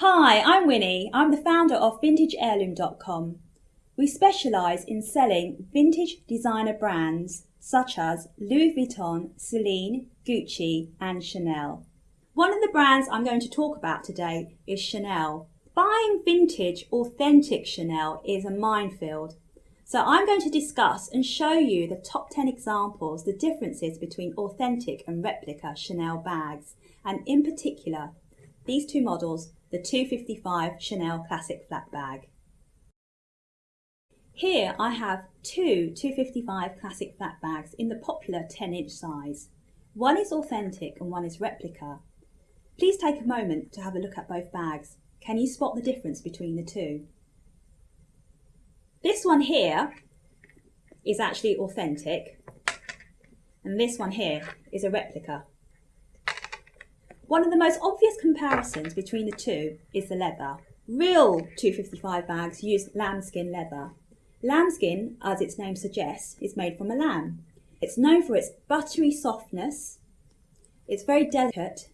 Hi, I'm Winnie. I'm the founder of VintageHeirloom.com. We specialise in selling vintage designer brands such as Louis Vuitton, Celine, Gucci and Chanel. One of the brands I'm going to talk about today is Chanel. Buying vintage, authentic Chanel is a minefield. So I'm going to discuss and show you the top 10 examples, the differences between authentic and replica Chanel bags, and in particular, these two models the 255 Chanel Classic Flat Bag. Here I have two 255 Classic Flat Bags in the popular 10 inch size. One is authentic and one is replica. Please take a moment to have a look at both bags. Can you spot the difference between the two? This one here is actually authentic and this one here is a replica. One of the most obvious comparisons between the two is the leather. Real 255 bags use lambskin leather. Lambskin, as its name suggests, is made from a lamb. It's known for its buttery softness, it's very delicate,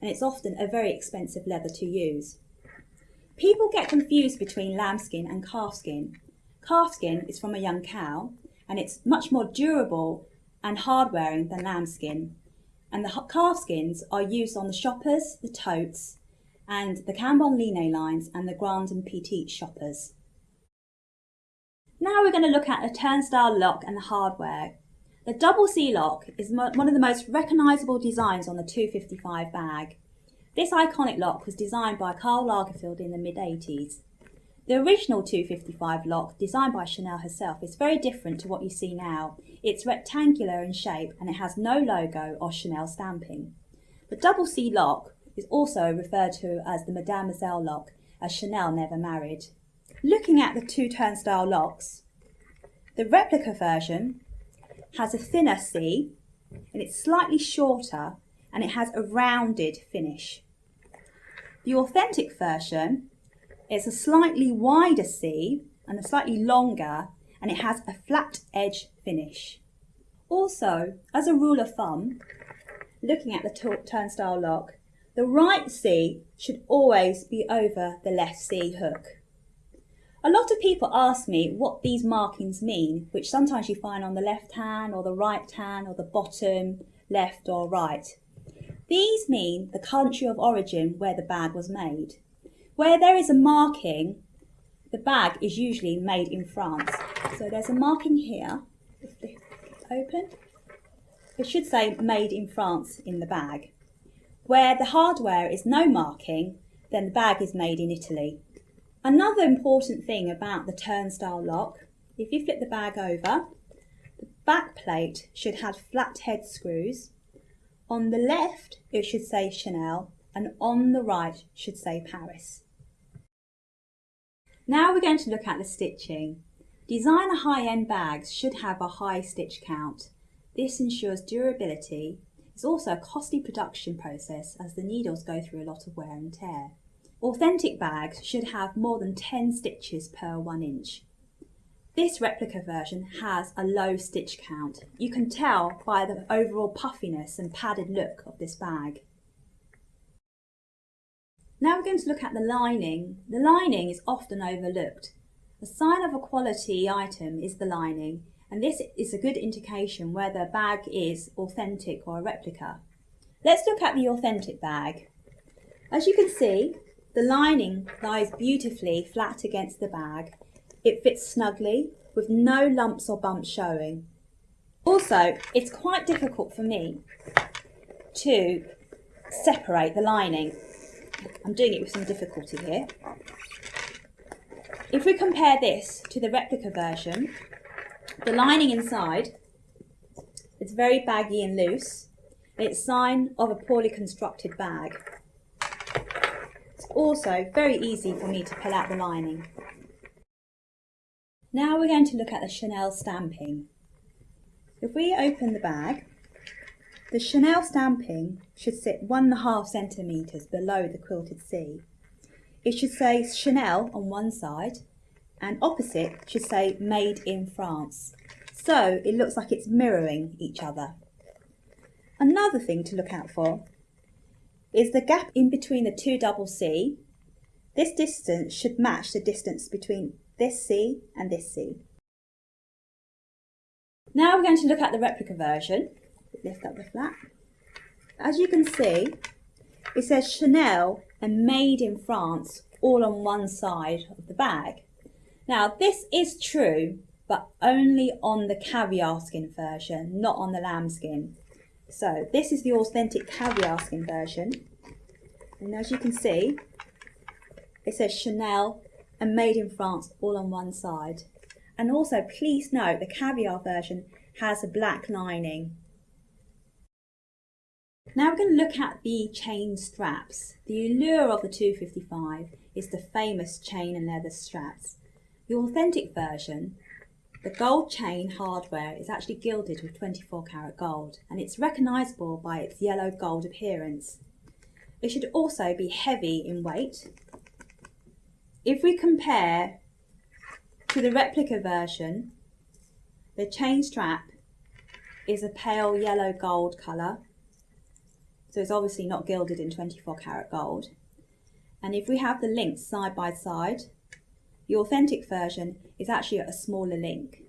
and it's often a very expensive leather to use. People get confused between lambskin and calfskin. Calfskin is from a young cow, and it's much more durable and hard wearing than lambskin and the calf skins are used on the shoppers, the totes, and the Cambon Line lines and the Grand and Petite shoppers. Now we're going to look at the turnstile lock and the hardware. The double C lock is one of the most recognisable designs on the 255 bag. This iconic lock was designed by Karl Lagerfeld in the mid-80s. The original 255 lock, designed by Chanel herself, is very different to what you see now. It's rectangular in shape and it has no logo or Chanel stamping. The double C lock is also referred to as the Mademoiselle lock, as Chanel never married. Looking at the two turnstile locks, the replica version has a thinner C and it's slightly shorter and it has a rounded finish. The authentic version it's a slightly wider C and a slightly longer and it has a flat edge finish. Also, as a rule of thumb, looking at the turnstile lock, the right C should always be over the left C hook. A lot of people ask me what these markings mean, which sometimes you find on the left hand or the right hand or the bottom, left or right. These mean the country of origin where the bag was made. Where there is a marking, the bag is usually made in France. So there's a marking here, open. It should say made in France in the bag. Where the hardware is no marking, then the bag is made in Italy. Another important thing about the turnstile lock, if you flip the bag over, the back plate should have flat head screws. On the left, it should say Chanel, and on the right should say Paris. Now we're going to look at the stitching. Designer high-end bags should have a high stitch count. This ensures durability. It's also a costly production process as the needles go through a lot of wear and tear. Authentic bags should have more than 10 stitches per 1 inch. This replica version has a low stitch count. You can tell by the overall puffiness and padded look of this bag. Now we're going to look at the lining. The lining is often overlooked. A sign of a quality item is the lining, and this is a good indication whether a bag is authentic or a replica. Let's look at the authentic bag. As you can see, the lining lies beautifully flat against the bag. It fits snugly with no lumps or bumps showing. Also, it's quite difficult for me to separate the lining I'm doing it with some difficulty here. If we compare this to the replica version, the lining inside is very baggy and loose. It's sign of a poorly constructed bag. It's also very easy for me to pull out the lining. Now we're going to look at the Chanel stamping. If we open the bag, the Chanel stamping should sit one and a half centimetres below the quilted C. It should say Chanel on one side and opposite should say made in France. So it looks like it's mirroring each other. Another thing to look out for is the gap in between the two double C This distance should match the distance between this C and this C. Now we're going to look at the replica version. Lift up the flap. As you can see, it says Chanel and made in France all on one side of the bag. Now this is true, but only on the caviar skin version, not on the lambskin. So this is the authentic caviar skin version. And as you can see, it says Chanel and made in France all on one side. And also please note the caviar version has a black lining. Now we're going to look at the chain straps. The allure of the 255 is the famous chain and leather straps. The authentic version, the gold chain hardware is actually gilded with 24 karat gold and it's recognisable by its yellow gold appearance. It should also be heavy in weight. If we compare to the replica version, the chain strap is a pale yellow gold colour, so it's obviously not gilded in 24 karat gold. And if we have the links side by side, the authentic version is actually a smaller link.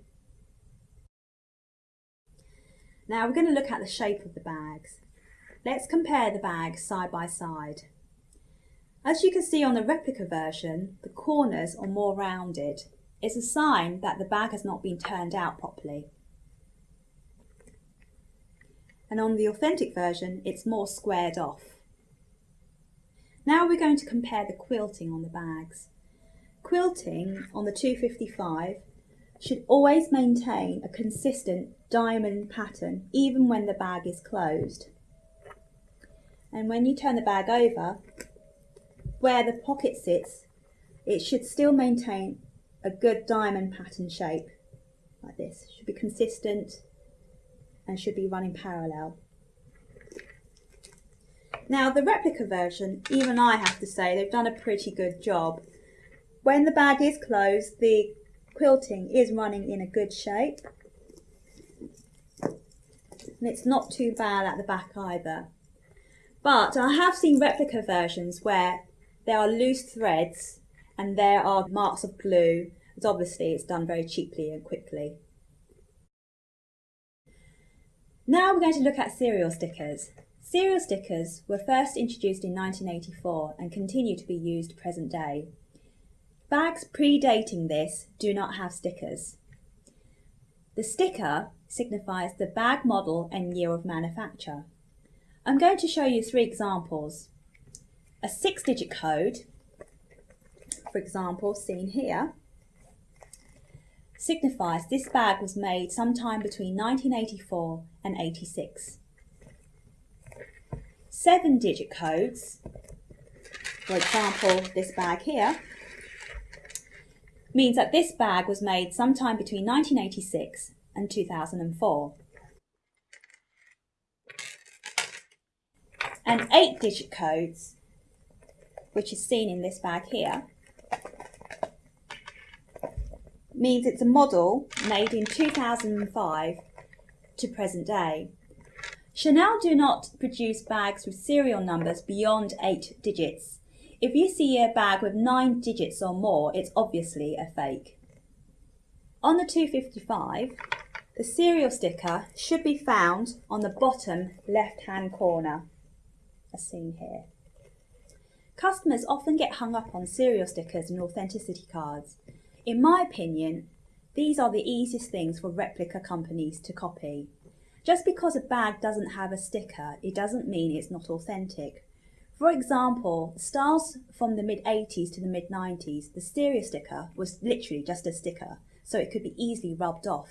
Now we're going to look at the shape of the bags. Let's compare the bags side by side. As you can see on the replica version, the corners are more rounded. It's a sign that the bag has not been turned out properly. And on the authentic version, it's more squared off. Now we're going to compare the quilting on the bags. Quilting on the 255 should always maintain a consistent diamond pattern even when the bag is closed. And when you turn the bag over, where the pocket sits, it should still maintain a good diamond pattern shape like this. Should be consistent and should be running parallel. Now the replica version, even I have to say, they've done a pretty good job. When the bag is closed, the quilting is running in a good shape. And it's not too bad at the back either. But I have seen replica versions where there are loose threads and there are marks of glue. As obviously it's done very cheaply and quickly. Now we're going to look at serial stickers. Serial stickers were first introduced in 1984 and continue to be used present day. Bags predating this do not have stickers. The sticker signifies the bag model and year of manufacture. I'm going to show you three examples. A six digit code, for example, seen here, signifies this bag was made sometime between 1984 and 86. Seven digit codes, for example, this bag here, means that this bag was made sometime between 1986 and 2004. And eight digit codes, which is seen in this bag here, means it's a model made in 2005 to present day. Chanel do not produce bags with serial numbers beyond eight digits. If you see a bag with nine digits or more, it's obviously a fake. On the 255, the serial sticker should be found on the bottom left-hand corner, as seen here. Customers often get hung up on serial stickers and authenticity cards. In my opinion, these are the easiest things for replica companies to copy. Just because a bag doesn't have a sticker, it doesn't mean it's not authentic. For example, styles from the mid-80s to the mid-90s, the serial sticker was literally just a sticker, so it could be easily rubbed off.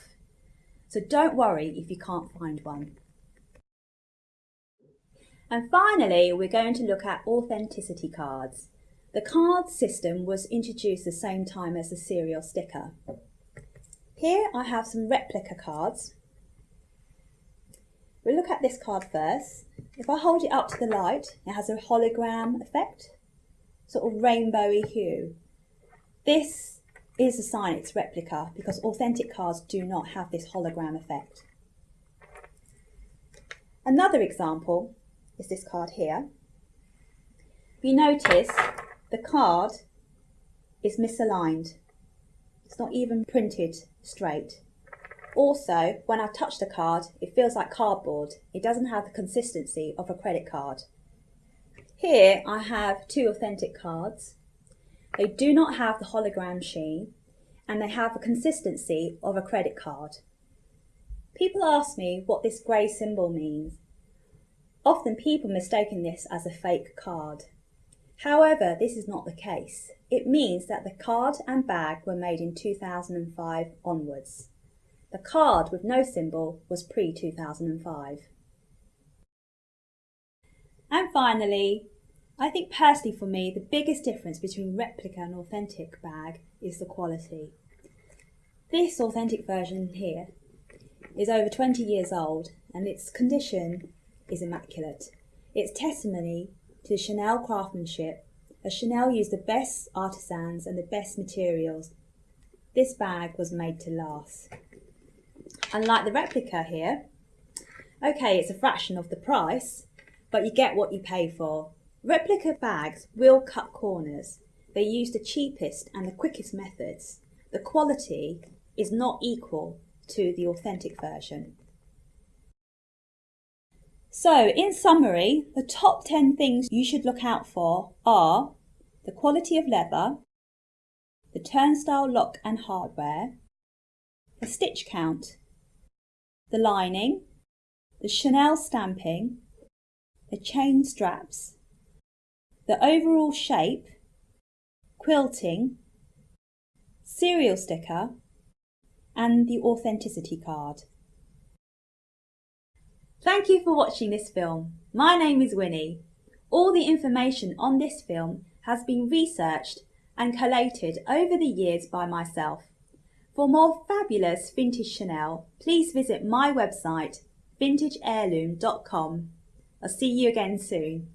So don't worry if you can't find one. And finally, we're going to look at authenticity cards. The card system was introduced the same time as the serial sticker. Here I have some replica cards. We'll look at this card first. If I hold it up to the light, it has a hologram effect, sort of rainbowy hue. This is a sign it's replica because authentic cards do not have this hologram effect. Another example is this card here. If you notice, the card is misaligned. It's not even printed straight. Also, when I touch the card, it feels like cardboard. It doesn't have the consistency of a credit card. Here I have two authentic cards. They do not have the hologram sheen and they have the consistency of a credit card. People ask me what this grey symbol means. Often people mistaken this as a fake card. However, this is not the case. It means that the card and bag were made in 2005 onwards. The card with no symbol was pre-2005. And finally, I think personally for me, the biggest difference between replica and authentic bag is the quality. This authentic version here is over 20 years old and its condition is immaculate. It's testimony to Chanel craftsmanship as Chanel used the best artisans and the best materials. This bag was made to last. Unlike the replica here, okay, it's a fraction of the price, but you get what you pay for. Replica bags will cut corners. They use the cheapest and the quickest methods. The quality is not equal to the authentic version. So, in summary, the top 10 things you should look out for are the quality of leather, the turnstile lock and hardware, the stitch count, the lining, the Chanel stamping, the chain straps, the overall shape, quilting, serial sticker, and the authenticity card. Thank you for watching this film. My name is Winnie. All the information on this film has been researched and collated over the years by myself. For more fabulous vintage Chanel, please visit my website vintageheirloom.com. I'll see you again soon.